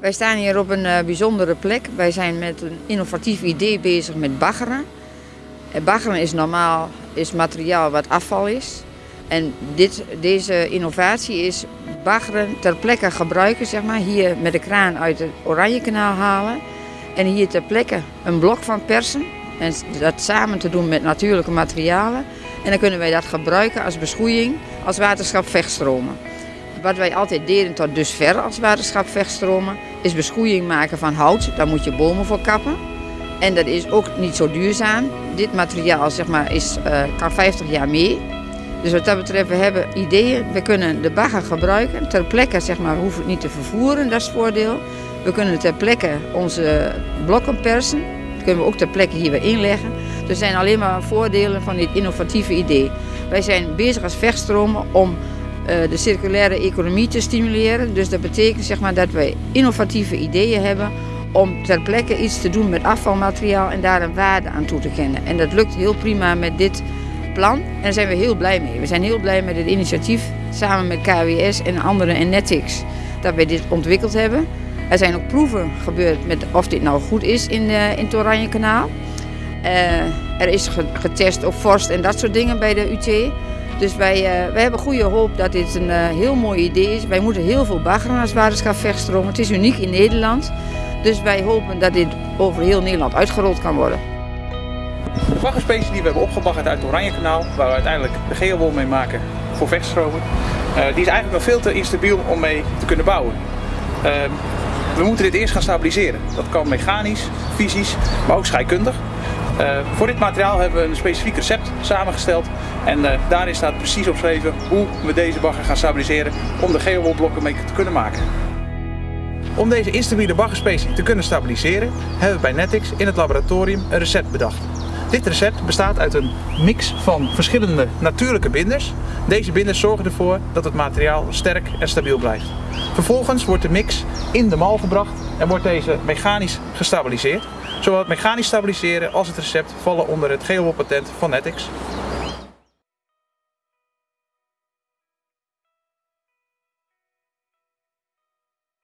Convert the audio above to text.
Wij staan hier op een uh, bijzondere plek. Wij zijn met een innovatief idee bezig met baggeren. En baggeren is normaal is materiaal wat afval is. En dit, deze innovatie is baggeren ter plekke gebruiken, zeg maar. Hier met de kraan uit het Oranjekanaal halen. En hier ter plekke een blok van persen. En dat samen te doen met natuurlijke materialen. En dan kunnen wij dat gebruiken als beschoeiing, als waterschap vechtstromen. Wat wij altijd deden tot dusver als waterschap vechtstromen, is beschoeiing maken van hout. Daar moet je bomen voor kappen. En dat is ook niet zo duurzaam. Dit materiaal zeg maar, is, uh, kan 50 jaar mee. Dus wat dat betreft, we hebben ideeën. We kunnen de bagger gebruiken. Ter plekke zeg maar, hoeven het niet te vervoeren, dat is het voordeel. We kunnen ter plekke onze blokken persen. Dat kunnen we ook ter plekke hier weer inleggen. Er zijn alleen maar voordelen van dit innovatieve idee. Wij zijn bezig als vechtstromen om de circulaire economie te stimuleren. Dus dat betekent zeg maar, dat wij innovatieve ideeën hebben om ter plekke iets te doen met afvalmateriaal en daar een waarde aan toe te kennen. En dat lukt heel prima met dit plan en daar zijn we heel blij mee. We zijn heel blij met het initiatief samen met KWS en anderen en Netix dat wij dit ontwikkeld hebben. Er zijn ook proeven gebeurd met of dit nou goed is in, uh, in het Oranje Kanaal. Uh, er is getest op vorst en dat soort dingen bij de UT. Dus wij, uh, wij hebben goede hoop dat dit een heel mooi idee is. Wij moeten heel veel baggeren als waterschap vechtstromen. Het is uniek in Nederland. Dus wij hopen dat dit over heel Nederland uitgerold kan worden. De baggerspecie die we hebben opgebaggerd uit het Oranjekanaal, waar we uiteindelijk de geelwol mee maken voor vechtstromen, uh, die is eigenlijk nog veel te instabiel om mee te kunnen bouwen. Uh, we moeten dit eerst gaan stabiliseren. Dat kan mechanisch, fysisch, maar ook scheikundig. Uh, voor dit materiaal hebben we een specifiek recept samengesteld en uh, daarin staat precies opgeschreven hoe we deze bagger gaan stabiliseren om de geowolblokken mee te kunnen maken. Om deze instabiele baggerspecie te kunnen stabiliseren, hebben we bij Netix in het laboratorium een recept bedacht. Dit recept bestaat uit een mix van verschillende natuurlijke binders. Deze binders zorgen ervoor dat het materiaal sterk en stabiel blijft. Vervolgens wordt de mix in de mal gebracht en wordt deze mechanisch gestabiliseerd. Zowel het mechanisch stabiliseren als het recept vallen onder het GEO-patent van Netix.